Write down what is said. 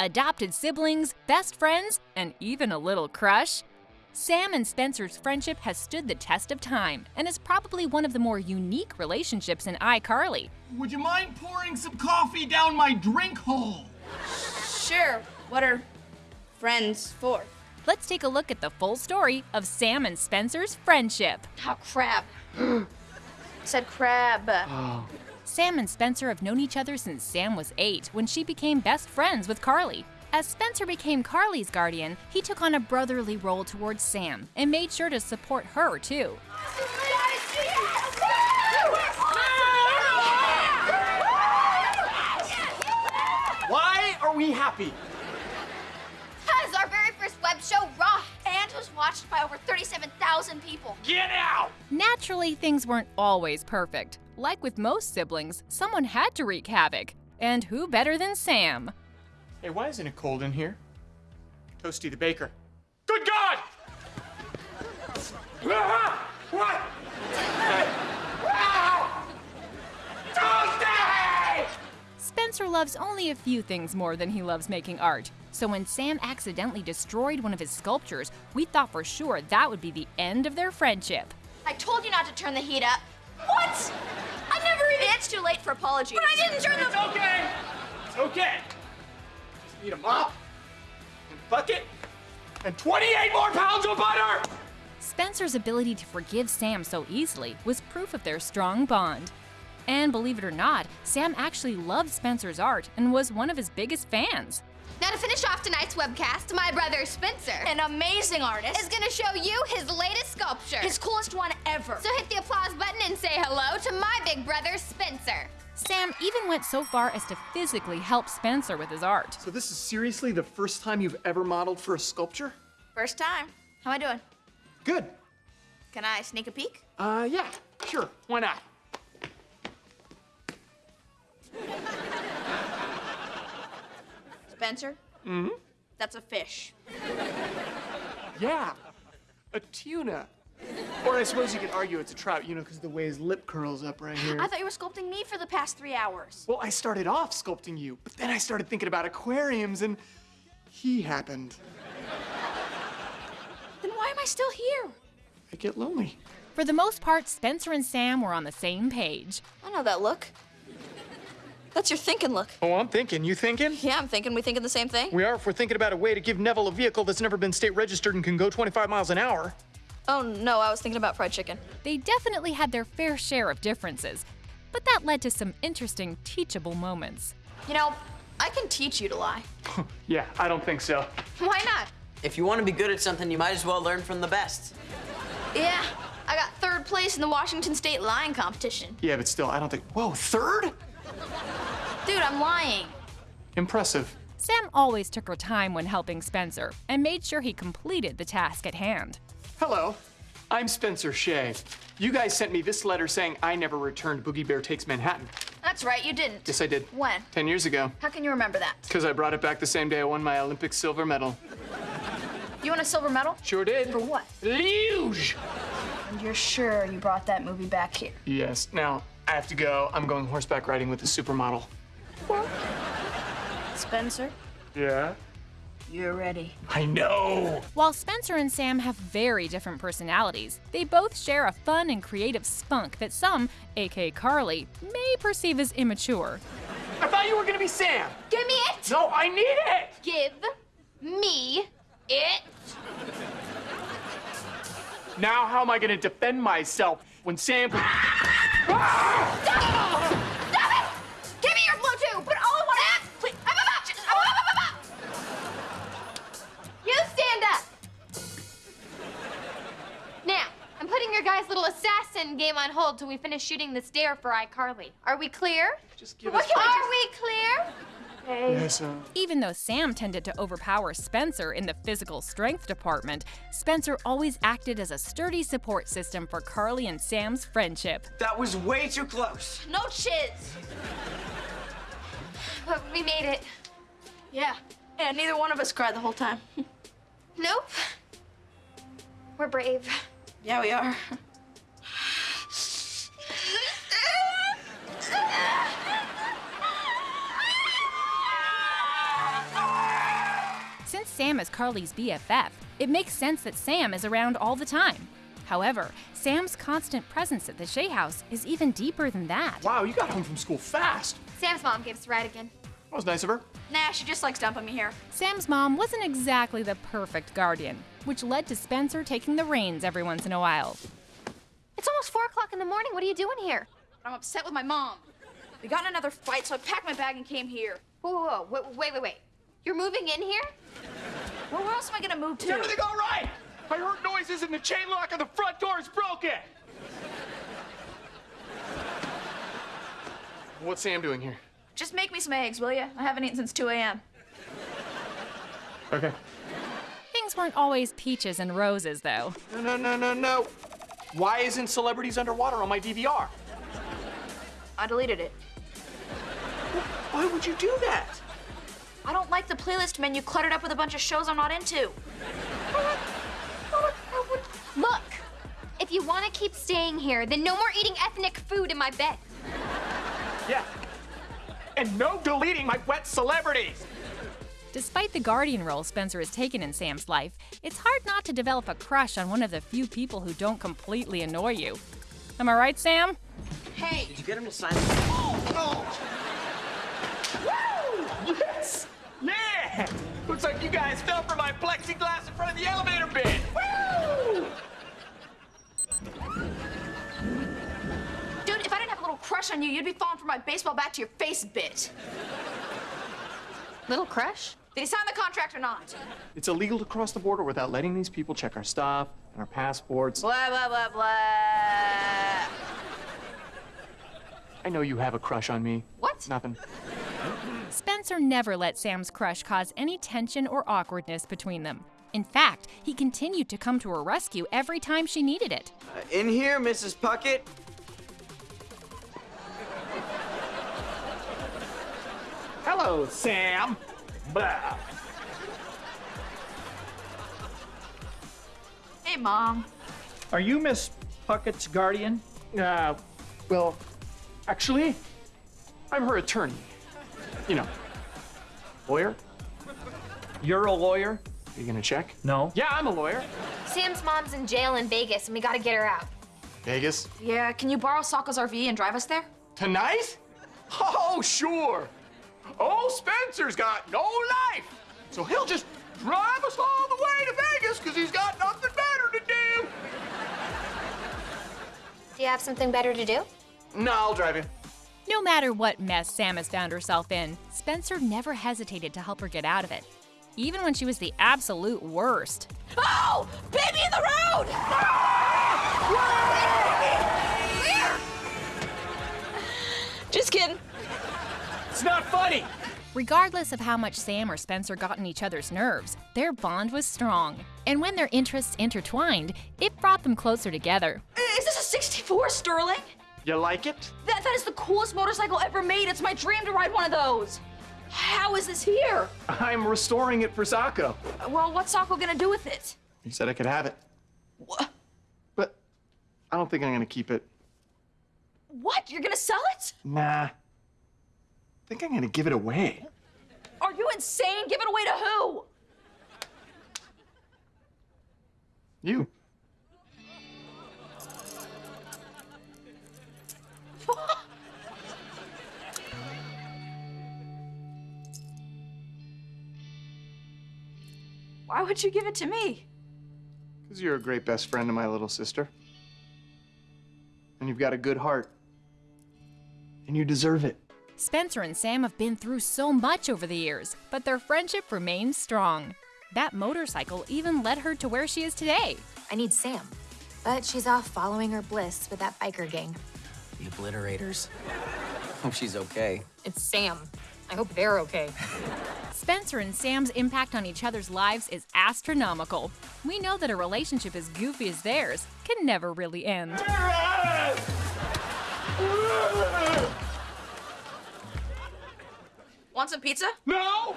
adopted siblings, best friends, and even a little crush? Sam and Spencer's friendship has stood the test of time and is probably one of the more unique relationships in iCarly. Would you mind pouring some coffee down my drink hole? Sure. What are friends for? Let's take a look at the full story of Sam and Spencer's friendship. Oh, crab. Said crab. Oh. Sam and Spencer have known each other since Sam was eight when she became best friends with Carly. As Spencer became Carly's guardian, he took on a brotherly role towards Sam and made sure to support her too. Why are we happy? Watched by over 37,000 people. Get out! Naturally, things weren't always perfect. Like with most siblings, someone had to wreak havoc. And who better than Sam? Hey, why isn't it cold in here? Toasty the baker. Good God! Ah! What? Ah! Toasty! Spencer loves only a few things more than he loves making art. So when Sam accidentally destroyed one of his sculptures, we thought for sure that would be the end of their friendship. I told you not to turn the heat up. What? I never even. It's too late for apologies. But I didn't turn the... It's the. okay. It's okay. Just need a mop and bucket and 28 more pounds of butter. Spencer's ability to forgive Sam so easily was proof of their strong bond. And believe it or not, Sam actually loved Spencer's art and was one of his biggest fans. Now to finish off tonight's webcast, my brother Spencer, an amazing artist, is gonna show you his latest sculpture. His coolest one ever. So hit the applause button and say hello to my big brother Spencer. Sam even went so far as to physically help Spencer with his art. So this is seriously the first time you've ever modeled for a sculpture? First time. How am I doing? Good. Can I sneak a peek? Uh, yeah, sure. Why not? Spencer? Mm-hmm. That's a fish. Yeah, a tuna. Or I suppose you could argue it's a trout, you know, because the way his lip curls up right here. I thought you were sculpting me for the past three hours. Well, I started off sculpting you, but then I started thinking about aquariums and he happened. Then why am I still here? I get lonely. For the most part, Spencer and Sam were on the same page. I know that look. That's your thinking look. Oh, I'm thinking. You thinking? Yeah, I'm thinking we thinking the same thing. We are if we're thinking about a way to give Neville a vehicle that's never been state registered and can go 25 miles an hour. Oh no, I was thinking about fried chicken. They definitely had their fair share of differences, but that led to some interesting teachable moments. You know, I can teach you to lie. Yeah, I don't think so. Why not? If you want to be good at something, you might as well learn from the best. Yeah, I got third place in the Washington State lying competition. Yeah, but still, I don't think. Whoa, third? Dude, I'm lying. Impressive. Sam always took her time when helping Spencer and made sure he completed the task at hand. Hello, I'm Spencer Shay. You guys sent me this letter saying I never returned Boogie Bear Takes Manhattan. That's right, you didn't. Yes, I did. When? Ten years ago. How can you remember that? Because I brought it back the same day I won my Olympic silver medal. You won a silver medal? Sure did. For what? Luge! And you're sure you brought that movie back here? Yes, now I have to go. I'm going horseback riding with a supermodel. Spencer, Yeah? you're ready. I know! While Spencer and Sam have very different personalities, they both share a fun and creative spunk that some, aka Carly, may perceive as immature. I thought you were gonna be Sam! Give me it! No, I need it! Give me it! Now, how am I gonna defend myself when Sam. Ah! Stop assassin game on hold till we finish shooting this dare for iCarly. Are we clear? Just give What us. can Are we clear? Yes, uh, Even though Sam tended to overpower Spencer in the physical strength department, Spencer always acted as a sturdy support system for Carly and Sam's friendship. That was way too close. No chiz. But we made it. Yeah. And neither one of us cried the whole time. nope. We're brave. Yeah, we are. Sam is Carly's BFF, it makes sense that Sam is around all the time. However, Sam's constant presence at the Shay house is even deeper than that. Wow, you got home from school fast. Sam's mom gave us a ride again. That was nice of her. Nah, she just likes dumping me here. Sam's mom wasn't exactly the perfect guardian, which led to Spencer taking the reins every once in a while. It's almost 4 o'clock in the morning. What are you doing here? I'm upset with my mom. We got in another fight, so I packed my bag and came here. Whoa, whoa, whoa. Wait, wait, wait, wait. You're moving in here? Well, where else am I gonna move Is to? everything all right? I heard noises and the chain lock on the front door is broken. What's Sam doing here? Just make me some eggs, will you? I haven't eaten since 2 a.m. Okay. Things weren't always peaches and roses, though. No, no, no, no, no. Why isn't Celebrities Underwater on my DVR? I deleted it. Why would you do that? I don't like the playlist menu cluttered up with a bunch of shows I'm not into. Look, if you want to keep staying here, then no more eating ethnic food in my bed. Yeah. And no deleting my wet celebrities. Despite the guardian role Spencer has taken in Sam's life, it's hard not to develop a crush on one of the few people who don't completely annoy you. Am I right, Sam? Hey, Did you get him to sign? Yes! Yeah! Looks like you guys fell for my plexiglass in front of the elevator bin. Woo! dude, if I didn't have a little crush on you, you'd be falling for my baseball bat to your face bit. Little crush? Did he sign the contract or not? It's illegal to cross the border without letting these people check our stuff and our passports. Blah, blah, blah, blah. I know you have a crush on me. What? Nothing. Spencer never let Sam's crush cause any tension or awkwardness between them. In fact, he continued to come to her rescue every time she needed it. Uh, in here, Mrs. Puckett. Hello, Sam. Blah. Hey, Mom. Are you Miss Puckett's guardian? Uh, well, actually, I'm her attorney. You know, lawyer. You're a lawyer? Are you gonna check? No. Yeah, I'm a lawyer. Sam's mom's in jail in Vegas, and we gotta get her out. Vegas. Yeah, can you borrow Socko's RV and drive us there? Tonight? Oh, sure. Oh, Spencer's got no life. So he'll just drive us all the way to Vegas because he's got nothing better to do. Do you have something better to do? No, I'll drive you. No matter what mess Sam has found herself in, Spencer never hesitated to help her get out of it. Even when she was the absolute worst. Oh! Baby in the road! Just kidding. It's not funny. Regardless of how much Sam or Spencer got in each other's nerves, their bond was strong. And when their interests intertwined, it brought them closer together. Is this a 64 Sterling? You like it? That, that is the coolest motorcycle ever made. It's my dream to ride one of those. How is this here? I'm restoring it for Socko. Well, what's Socko gonna do with it? He said I could have it, Wha- but I don't think I'm gonna keep it. What? You're gonna sell it? Nah. I think I'm gonna give it away. Are you insane? Give it away to who? You. Why would you give it to me? Because you're a great best friend to my little sister. And you've got a good heart. And you deserve it. Spencer and Sam have been through so much over the years, but their friendship remains strong. That motorcycle even led her to where she is today. I need Sam. But she's off following her bliss with that biker gang. The obliterators. Hope she's okay. It's Sam. I hope they're okay. Spencer and Sam's impact on each other's lives is astronomical. We know that a relationship as goofy as theirs can never really end. Want some pizza? No!